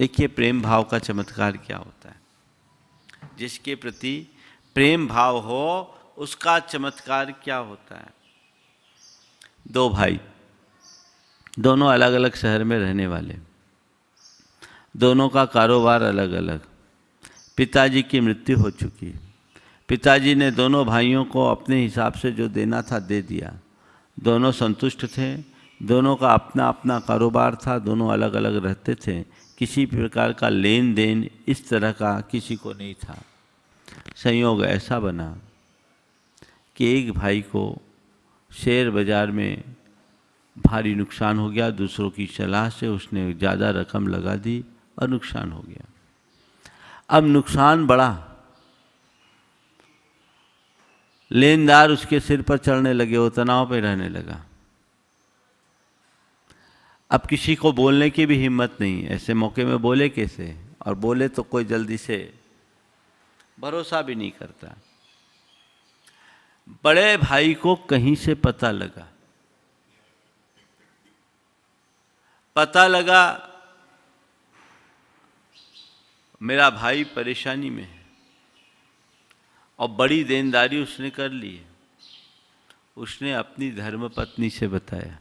देखिए, प्रेम भाव का चमत्कार क्या होता है? जिसके प्रति प्रेम भाव हो, उसका चमत्कार क्या होता है? दो भाई। दोनों अलग अलग शहर में रहने वाले। दोनों का कारोबार अलग अलग पिताजी की मृत्यु हो चुकी। पिताजी ने दोनों भाइयों को अपने हिसाब से जो देना था, दे दिया। दोनों संतुष्ट थे। दोनों का अपना अपना कारोबार था। दोनों अलग अलग रहते थे। किसी प्रकार का लेन देन इस तरह का किसी को नहीं था। संयोग ऐसा बना कि एक भाई को शेयर बाज़ार में भारी नुकसान हो गया, दूसरों की सलाह से उसने ज़्यादा रकम लगा दी और नुकसान हो गया। अब नुकसान बढ़ा लेनदार उसके सिर पर चढ़ने लगे, वो तनाव पे रहने लगा। अब किसी को बोलने की भी हिम्मत नहीं ऐसे मौके में बोले कैसे? और बोले तो कोई जल्दी से भरोसा भी नहीं करता। बड़े भाई को कहीं से पता लगा? पता लगा, मेरा भाई परेशानी में है और बड़ी देनदारी उसने कर ली है। उसने अपनी धर्मपत्नी से बताया।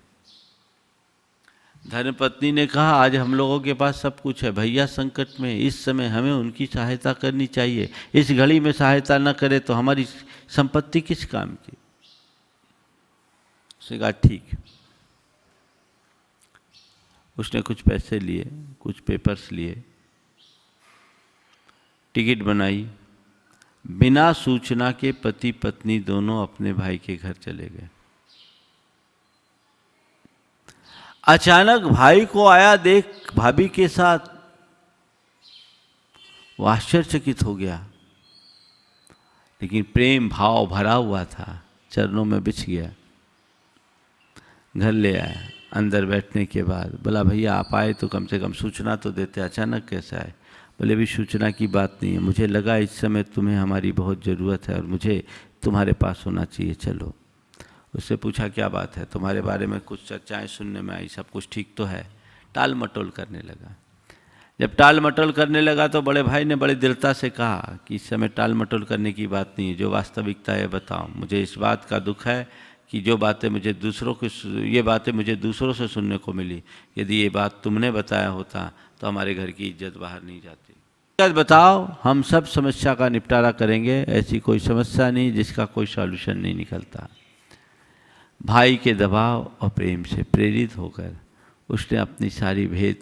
धर्मपत्नी ने कहा, आज हम लोगों के पास सब कुछ है। भैया, संकट में इस समय हमें उनकी सहायता करनी चाहिए। इस घड़ी में सहायता न करे तो हमारी संपत्ति किस काम की? उसने कहा, ठीक उसने कुछ पैसे लिए, कुछ पेपर्स लिए, टिकट बनाई। बिना सूचना के पति पत्नी दोनों अपने भाई के घर चले गए। अचानक भाई को आया देख भाभी के साथ। वो आश्चर्यचकित हो गया। लेकिन प्रेम भाव भरा हुआ था, चरणों में बिछ गया। घर ले आया, अंदर बैठने के बाद। बोला, भैया, आप आए तो कम से कम सूचना तो देते, अचानक कैसे आए? बोले भी सूचना की बात नहीं है। मुझे लगा इस समय तुम्हें हमारी बहुत ज़रूरत है और मुझे तुम्हारे पास होना चाहिए। चलो। उससे पूछा, क्या बात है? तुम्हारे बारे में कुछ चर्चाएँ सुनने में आई, सब कुछ ठीक तो है? टाल मटोल करने लगा। जब टाल मटोल करने लगा तो बड़े भाई ने बड़े दृढ़ता से कहा कि इस समय टाल मटोल करने की बात नहीं है, जो वास्तविकता है बताओ। मुझे इस बात का दुख है कि जो बातें मुझे दूसरों को ये बातें मुझे दूसरों से सुनने को मिली। यदि ये बात तुमने बताया होता तो हमारे घर की इज़्ज़त बाहर नहीं जाती। बताओ, हम सब समस्या का निपटारा करेंगे, ऐसी कोई समस्या नहीं जिसका कोई सॉल्यूशन नहीं निकलता। भाई के दबाव और प्रेम से प्रेरित होकर उसने अपनी सारी भेद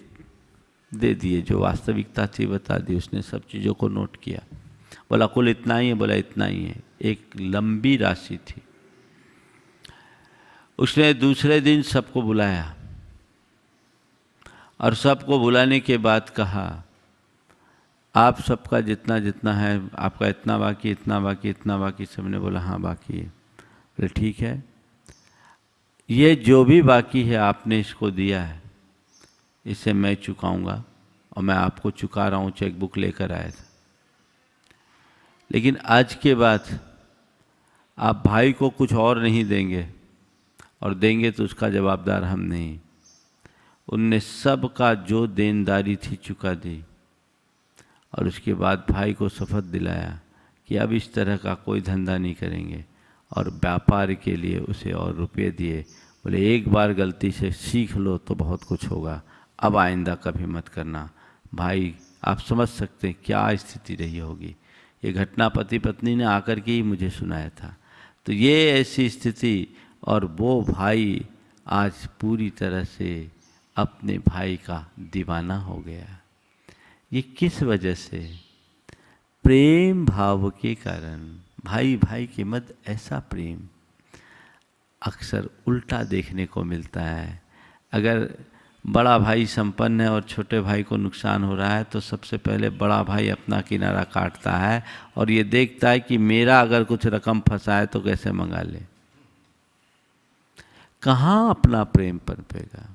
दे दिए, जो वास्तविकता थी बता दी। उसने सब चीज़ों को नोट किया। बोला, कुल इतना ही है, बोला, इतना ही है। एक लंबी राशि थी। उसने दूसरे दिन सबको बुलाया और सबको बुलाने के बाद कहा, आप सबका जितना जितना है, आपका इतना बाकी इतना बाकी इतना बाकी। सबने बोला हाँ बाकी है। बोले, ठीक है। ये जो भी बाकी है, आपने इसको दिया है। इसे मैं चुकाऊँगा और मैं आपको चुका रहा हूँ चेक बुक लेकर आया था। लेकिन आज के बाद आप भाई को कुछ और नहीं देंगे और देंगे तो उसका जवाबदार हम नहीं। उनने सब का जो देनदारी थी चुका दी और उसके बाद भाई को शपथ दिलाया कि अब इस तरह का कोई धंधा नहीं करेंगे। और व्यापार के लिए उसे और रुपये दिए। बोले, एक बार गलती से सीख लो तो बहुत कुछ होगा। अब आइंदा कभी मत करना। भाई, आप समझ सकते हैं क्या स्थिति रही होगी। ये घटना पति पत्नी ने आकर के ही मुझे सुनाया था। तो ये ऐसी स्थिति और वो भाई आज पूरी तरह से अपने भाई का दीवाना हो गया। ये किस वजह से? प्रेम भाव के कारण। भाई भाई के मध्य ऐसा प्रेम अक्सर उल्टा देखने को मिलता है। अगर बड़ा भाई संपन्न है और छोटे भाई को नुकसान हो रहा है तो सबसे पहले बड़ा भाई अपना किनारा काटता है और ये देखता है कि मेरा अगर कुछ रकम फंसा है तो कैसे मंगा ले। कहाँ अपना प्रेम पनपेगा?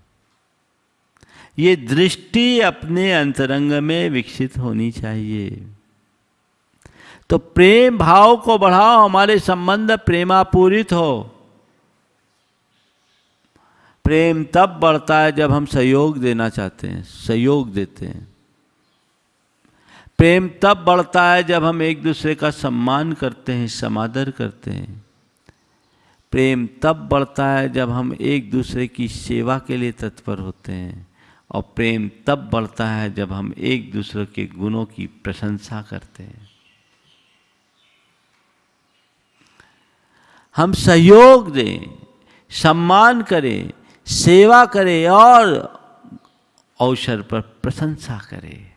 ये दृष्टि अपने अंतरंग में विकसित होनी चाहिए। तो प्रेम भाव को बढ़ाओ, हमारे संबंध प्रेमापूरित हो। प्रेम तब बढ़ता है जब हम सहयोग देना चाहते हैं, सहयोग देते हैं। प्रेम तब बढ़ता है जब हम एक दूसरे का सम्मान करते हैं, समादर करते हैं। प्रेम तब बढ़ता है जब हम एक दूसरे की सेवा के लिए तत्पर होते हैं, और प्रेम तब बढ़ता है जब हम एक दूसरे के गुणों की प्रशंसा करते हैं। हम सहयोग दें सम्मान करें सेवा करें और अवसर पर प्रशंसा करें।